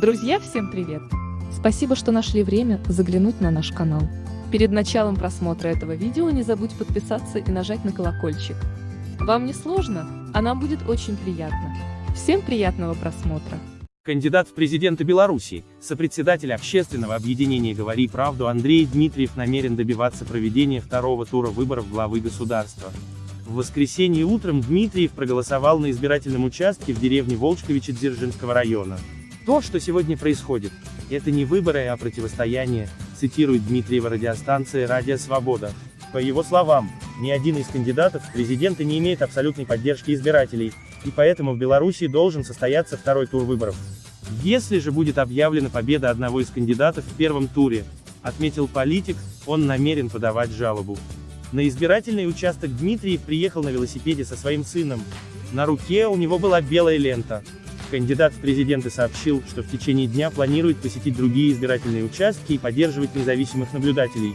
Друзья, всем привет! Спасибо, что нашли время заглянуть на наш канал. Перед началом просмотра этого видео не забудь подписаться и нажать на колокольчик. Вам не сложно, а нам будет очень приятно. Всем приятного просмотра! Кандидат в президенты Беларуси, сопредседатель общественного объединения «Говори правду» Андрей Дмитриев намерен добиваться проведения второго тура выборов главы государства. В воскресенье утром Дмитриев проголосовал на избирательном участке в деревне Волчковичи Дзержинского района. То, что сегодня происходит, это не выборы, а противостояние, цитирует Дмитриева радиостанция «Радио Свобода». По его словам, ни один из кандидатов в президенты не имеет абсолютной поддержки избирателей, и поэтому в Беларуси должен состояться второй тур выборов. Если же будет объявлена победа одного из кандидатов в первом туре, отметил политик, он намерен подавать жалобу. На избирательный участок Дмитриев приехал на велосипеде со своим сыном. На руке у него была белая лента. Кандидат в президенты сообщил, что в течение дня планирует посетить другие избирательные участки и поддерживать независимых наблюдателей.